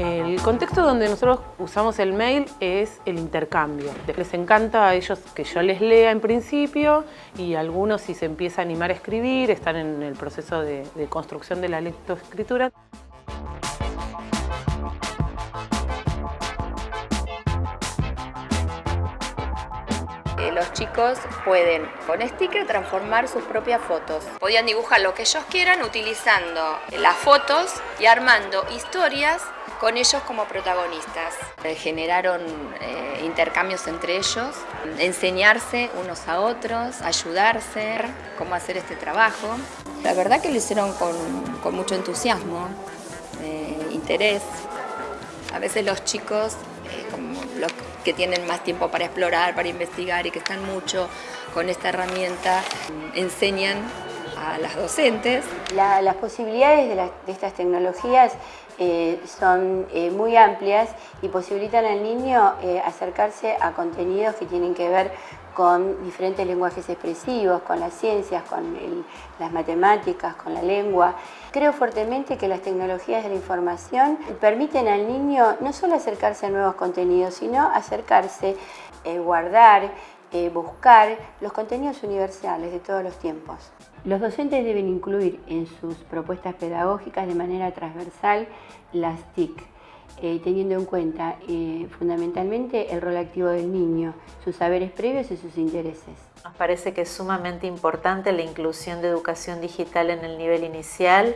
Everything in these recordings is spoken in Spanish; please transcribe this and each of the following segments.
El contexto donde nosotros usamos el mail es el intercambio. Les encanta a ellos que yo les lea en principio y algunos si se empieza a animar a escribir, están en el proceso de, de construcción de la lectoescritura. Eh, los chicos pueden con sticker transformar sus propias fotos. Podían dibujar lo que ellos quieran utilizando las fotos y armando historias con ellos como protagonistas. Eh, generaron eh, intercambios entre ellos, enseñarse unos a otros, ayudarse, cómo hacer este trabajo. La verdad que lo hicieron con, mucho entusiasmo, interés. A veces los chicos, como los que tienen más tiempo para explorar, para investigar y que están mucho con esta herramienta, enseñan a las docentes. las posibilidades de, estas tecnologías eh, son eh, muy amplias y posibilitan al niño eh, acercarse a contenidos que tienen que ver con diferentes lenguajes expresivos, con las ciencias, con las matemáticas, con la lengua. Creo fuertemente que las tecnologías de la información permiten al niño no solo acercarse a nuevos contenidos, sino acercarse, guardar, eh, buscar los contenidos universales de todos los tiempos. Los docentes deben incluir en sus propuestas pedagógicas de manera transversal las TIC, eh, teniendo en cuenta eh, fundamentalmente el rol activo del niño, sus saberes previos y sus intereses. Nos parece que es sumamente importante la inclusión de educación digital en el nivel inicial,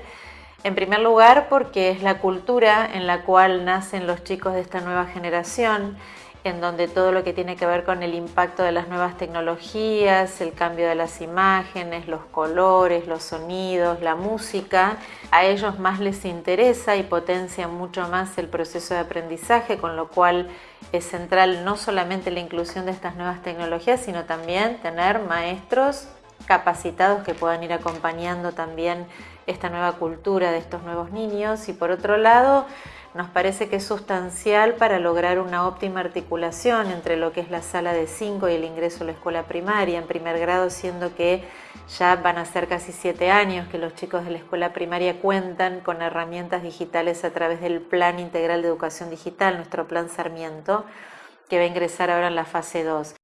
en primer lugar porque es la cultura en la cual nacen los chicos de esta nueva generación, en donde todo lo que tiene que ver con el impacto de las nuevas tecnologías, el cambio de las imágenes, los colores, los sonidos, la música, a ellos más les interesa y potencia mucho más el proceso de aprendizaje, con lo cual es central no solamente la inclusión de estas nuevas tecnologías, sino también tener maestros capacitados que puedan ir acompañando también esta nueva cultura de estos nuevos niños. Y por otro lado nos parece que es sustancial para lograr una óptima articulación entre lo que es la sala de 5 y el ingreso a la escuela primaria en primer grado, siendo que ya van a ser casi 7 años que los chicos de la escuela primaria cuentan con herramientas digitales a través del Plan Integral de Educación Digital, nuestro Plan Sarmiento, que va a ingresar ahora en la fase 2.